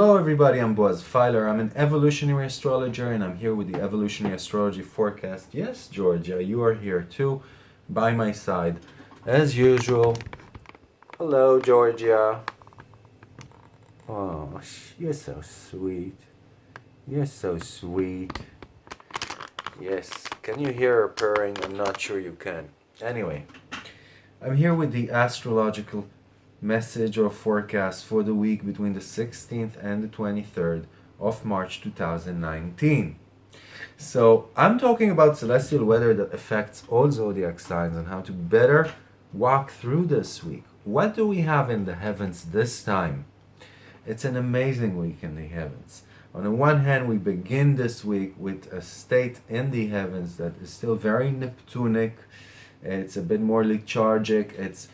Hello everybody, I'm Boaz Fyler. I'm an evolutionary astrologer and I'm here with the evolutionary astrology forecast. Yes, Georgia, you are here too, by my side. As usual. Hello, Georgia. Oh, you're so sweet. You're so sweet. Yes, can you hear her purring? I'm not sure you can. Anyway, I'm here with the astrological message or forecast for the week between the 16th and the 23rd of March 2019. So I'm talking about celestial weather that affects all zodiac signs and how to better walk through this week. What do we have in the heavens this time? It's an amazing week in the heavens. On the one hand, we begin this week with a state in the heavens that is still very Neptunic. It's a bit more lethargic. It's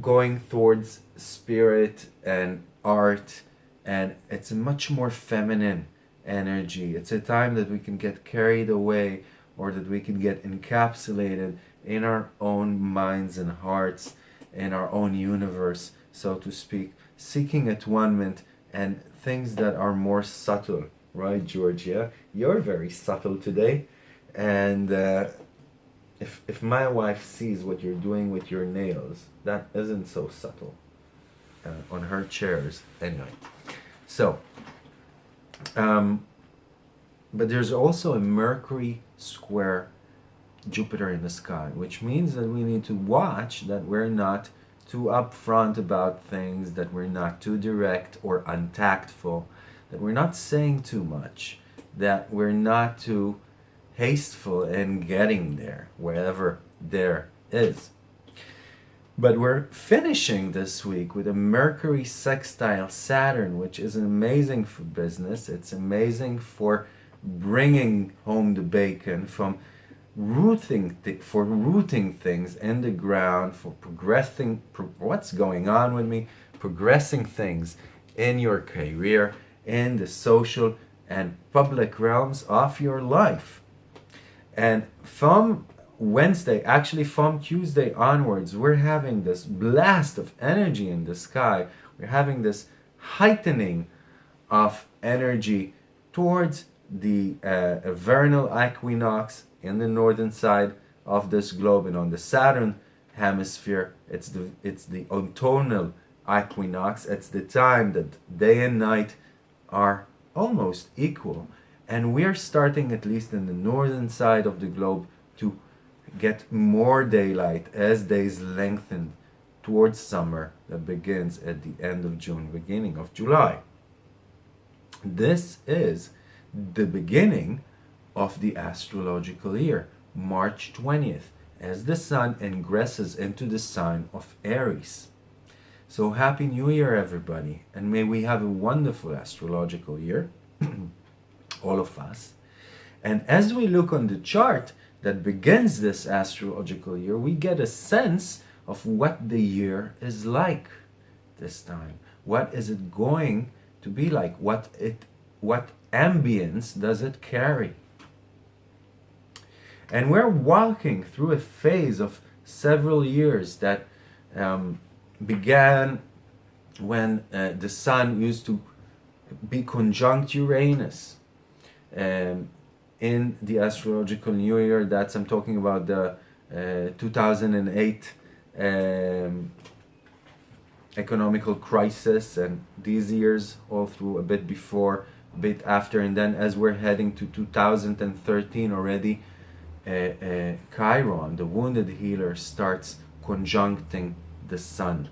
going towards spirit and art and it's a much more feminine energy. It's a time that we can get carried away or that we can get encapsulated in our own minds and hearts, in our own universe, so to speak, seeking atonement and things that are more subtle, right, Georgia? You're very subtle today. And uh, if, if my wife sees what you're doing with your nails, that isn't so subtle uh, on her chairs. Anyway, so, um, but there's also a Mercury square Jupiter in the sky, which means that we need to watch that we're not too upfront about things, that we're not too direct or untactful, that we're not saying too much, that we're not too hasteful in getting there, wherever there is. But we're finishing this week with a Mercury sextile Saturn, which is amazing for business. It's amazing for bringing home the bacon from rooting for rooting things in the ground, for progressing pro what's going on with me, progressing things in your career, in the social and public realms of your life. And from Wednesday, actually from Tuesday onwards, we're having this blast of energy in the sky. We're having this heightening of energy towards the uh, vernal equinox in the northern side of this globe and on the southern hemisphere. It's the it's the autumnal equinox. It's the time that day and night are almost equal and we're starting at least in the northern side of the globe to get more daylight as days lengthen towards summer that begins at the end of June beginning of July this is the beginning of the astrological year, March 20th, as the sun ingresses into the sign of Aries. So happy new year everybody and may we have a wonderful astrological year, all of us. And as we look on the chart that begins this astrological year, we get a sense of what the year is like this time. What is it going to be like? What it what ambience does it carry? And we're walking through a phase of several years that um, began when uh, the sun used to be conjunct Uranus. Um, in the astrological new year, that's I'm talking about the uh, 2008 um, economical crisis and these years all through a bit before, a bit after, and then as we're heading to 2013 already, uh, uh, Chiron, the wounded healer, starts conjuncting the sun.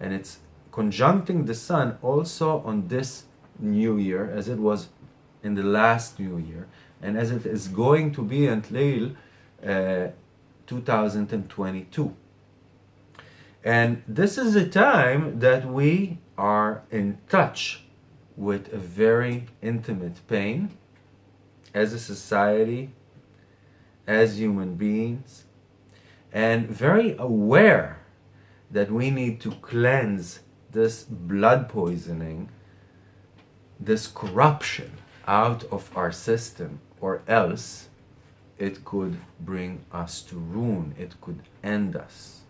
And it's conjuncting the sun also on this new year, as it was in the last new year, and as it is going to be until uh, 2022. And this is a time that we are in touch with a very intimate pain as a society as human beings and very aware that we need to cleanse this blood poisoning, this corruption out of our system or else it could bring us to ruin, it could end us.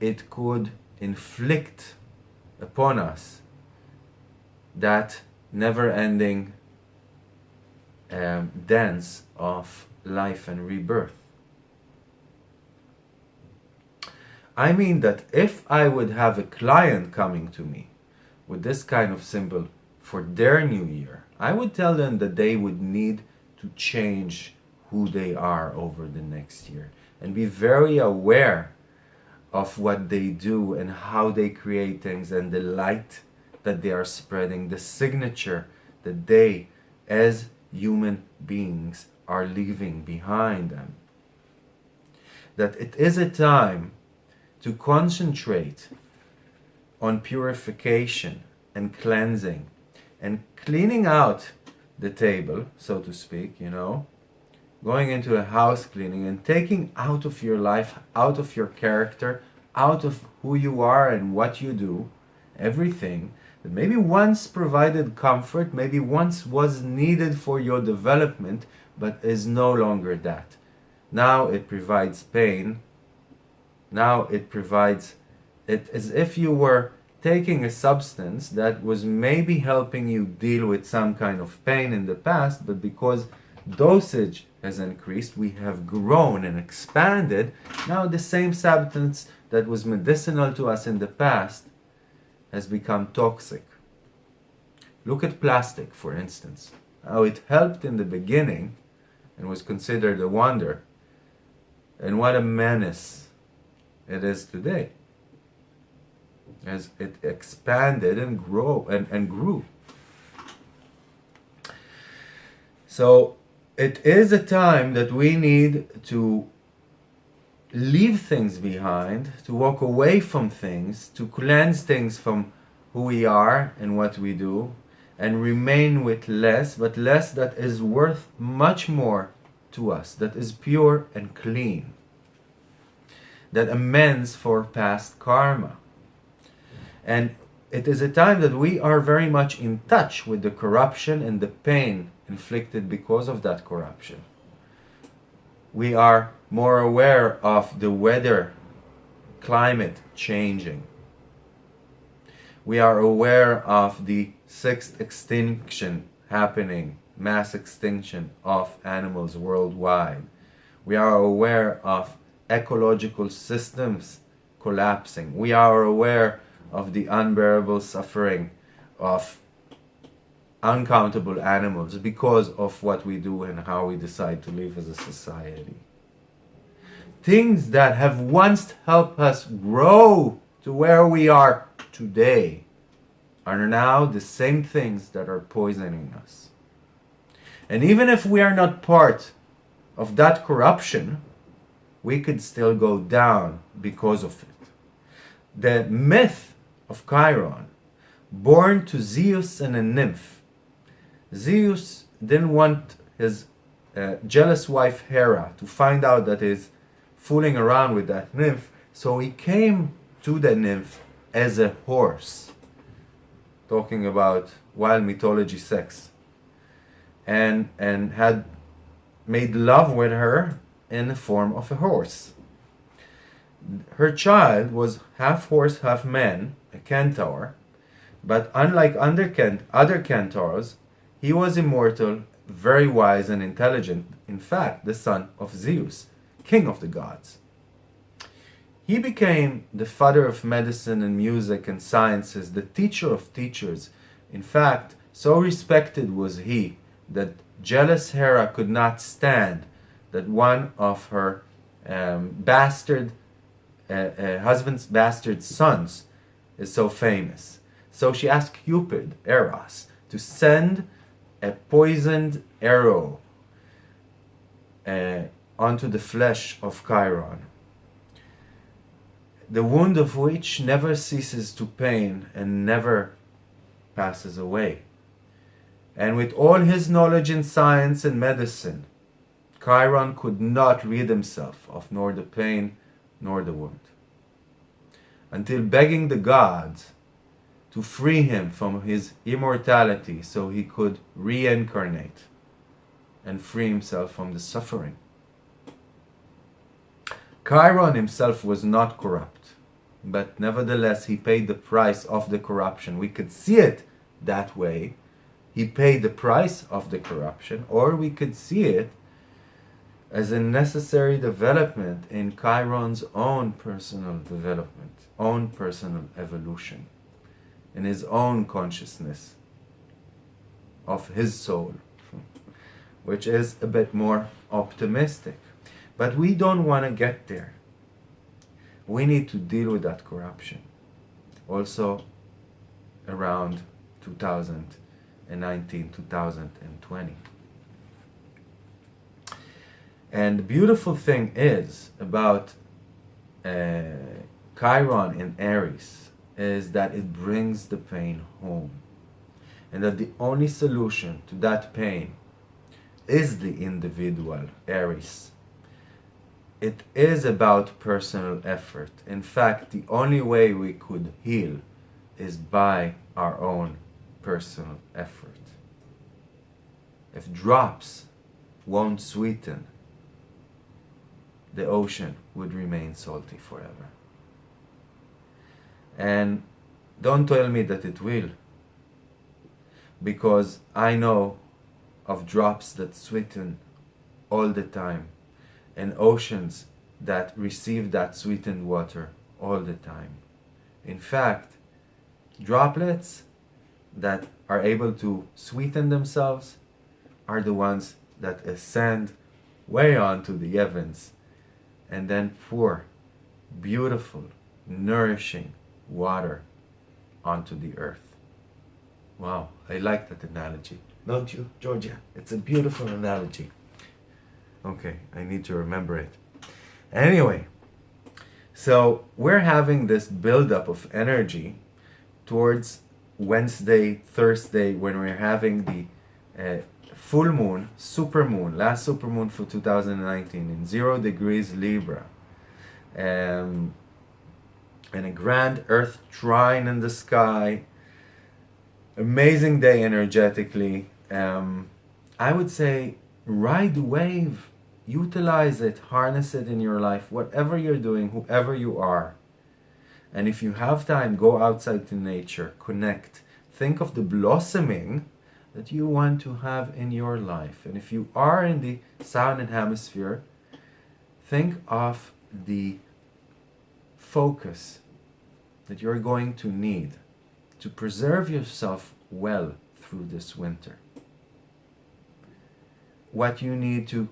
It could inflict upon us that never ending um, dance of life and rebirth. I mean that if I would have a client coming to me with this kind of symbol for their new year, I would tell them that they would need to change who they are over the next year and be very aware of what they do and how they create things and the light that they are spreading, the signature that they, as human beings, are leaving behind them. That it is a time to concentrate on purification and cleansing and cleaning out the table, so to speak, you know, going into a house cleaning and taking out of your life, out of your character, out of who you are and what you do, everything that maybe once provided comfort, maybe once was needed for your development, but is no longer that. Now it provides pain now it provides it as if you were taking a substance that was maybe helping you deal with some kind of pain in the past, but because dosage has increased, we have grown and expanded. Now the same substance that was medicinal to us in the past has become toxic. Look at plastic, for instance. How it helped in the beginning and was considered a wonder. And what a menace it is today as it expanded and grow and, and grew so it is a time that we need to leave things behind to walk away from things to cleanse things from who we are and what we do and remain with less but less that is worth much more to us that is pure and clean that amends for past karma. And it is a time that we are very much in touch with the corruption and the pain inflicted because of that corruption. We are more aware of the weather, climate changing. We are aware of the sixth extinction happening, mass extinction of animals worldwide. We are aware of ecological systems collapsing. We are aware of the unbearable suffering of uncountable animals because of what we do and how we decide to live as a society. Things that have once helped us grow to where we are today are now the same things that are poisoning us. And even if we are not part of that corruption, we could still go down because of it. The myth of Chiron, born to Zeus and a nymph. Zeus didn't want his uh, jealous wife Hera to find out that he's fooling around with that nymph, so he came to the nymph as a horse, talking about wild mythology sex, and, and had made love with her in the form of a horse. Her child was half horse, half man, a centaur, but unlike other centaurs, he was immortal, very wise and intelligent, in fact, the son of Zeus, king of the gods. He became the father of medicine and music and sciences, the teacher of teachers. In fact, so respected was he that jealous Hera could not stand that one of her um, bastard uh, uh, husband's bastard sons is so famous. So she asked Cupid, Eros, to send a poisoned arrow uh, onto the flesh of Chiron, the wound of which never ceases to pain and never passes away. And with all his knowledge in science and medicine, Chiron could not rid himself of nor the pain nor the wound, until begging the gods to free him from his immortality so he could reincarnate and free himself from the suffering. Chiron himself was not corrupt, but nevertheless he paid the price of the corruption. We could see it that way. He paid the price of the corruption, or we could see it as a necessary development in Chiron's own personal development, own personal evolution, in his own consciousness of his soul, which is a bit more optimistic. But we don't want to get there. We need to deal with that corruption. Also, around 2019, 2020. And the beautiful thing is about uh, Chiron in Aries is that it brings the pain home. And that the only solution to that pain is the individual Aries. It is about personal effort. In fact, the only way we could heal is by our own personal effort. If drops won't sweeten, the ocean would remain salty forever. And don't tell me that it will, because I know of drops that sweeten all the time and oceans that receive that sweetened water all the time. In fact, droplets that are able to sweeten themselves are the ones that ascend way onto the heavens and then pour beautiful, nourishing water onto the earth. Wow, I like that analogy. Don't you, Georgia? It's a beautiful analogy. Okay, I need to remember it. Anyway, so we're having this buildup of energy towards Wednesday, Thursday, when we're having the uh, full moon, super moon, last super moon for 2019 in zero degrees Libra. Um, and a grand earth trine in the sky. Amazing day energetically. Um, I would say ride the wave, utilize it, harness it in your life, whatever you're doing, whoever you are. And if you have time, go outside to nature, connect. Think of the blossoming that you want to have in your life. And if you are in the southern hemisphere, think of the focus that you're going to need to preserve yourself well through this winter. What you need to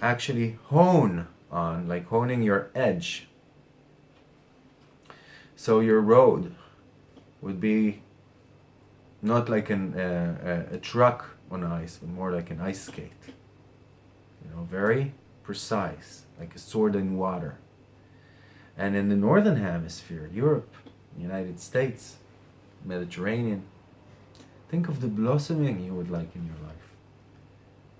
actually hone on, like honing your edge. So your road would be not like an, uh, a, a truck on ice, but more like an ice skate. You know, very precise, like a sword in water. And in the northern hemisphere, Europe, United States, Mediterranean, think of the blossoming you would like in your life.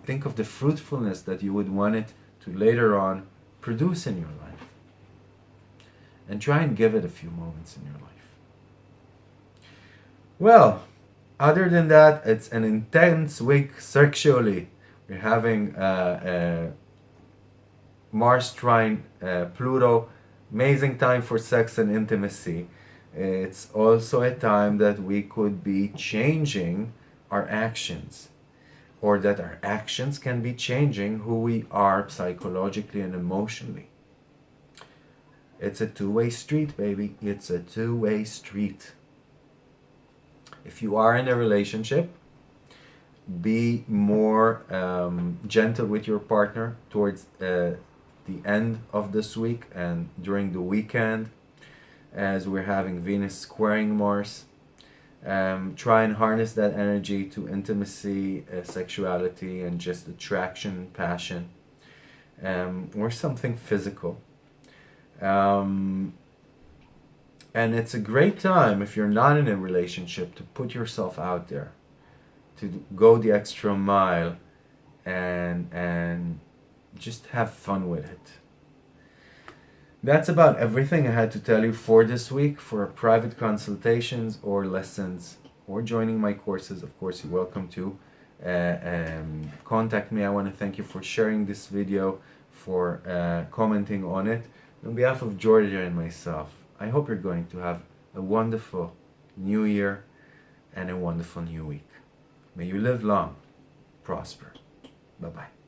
Think of the fruitfulness that you would want it to later on produce in your life. And try and give it a few moments in your life. Well, other than that, it's an intense week sexually. We're having uh, uh, Mars trine uh, Pluto, amazing time for sex and intimacy. It's also a time that we could be changing our actions or that our actions can be changing who we are psychologically and emotionally. It's a two-way street, baby. It's a two-way street. If you are in a relationship, be more um, gentle with your partner towards uh, the end of this week and during the weekend as we're having Venus squaring Mars. Um, try and harness that energy to intimacy, uh, sexuality, and just attraction, passion, um, or something physical. Um, and it's a great time if you're not in a relationship to put yourself out there, to go the extra mile and, and just have fun with it. That's about everything I had to tell you for this week. For private consultations or lessons or joining my courses, of course, you're welcome to uh, um, contact me. I want to thank you for sharing this video, for uh, commenting on it. On behalf of Georgia and myself, I hope you're going to have a wonderful new year and a wonderful new week. May you live long, prosper. Bye bye.